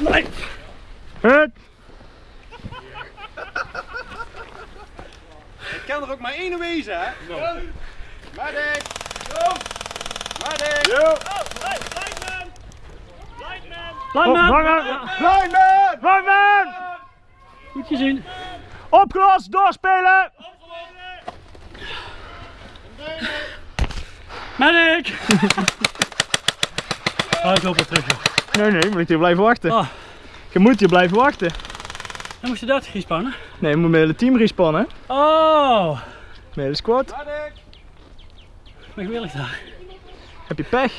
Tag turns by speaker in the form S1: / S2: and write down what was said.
S1: Nee.
S2: Hut.
S3: Het kan er ook maar één wezen, hè? Medic! Medic!
S2: Oh,
S1: Lineman!
S2: vangen.
S3: Lineman!
S2: Vangen.
S1: Goed gezien.
S2: Opgelost, doorspelen.
S1: Medic! Oh, ik loop weer terug. joh.
S2: Nee, nee, je moet hier blijven wachten.
S1: Oh,
S2: Je moet hier blijven wachten.
S1: dan moest je dat gespannen.
S2: Nee, je moet met het team respannen.
S1: Oh,
S2: Met de squad.
S3: Medic!
S1: ben gewillig daar.
S2: Heb je pech?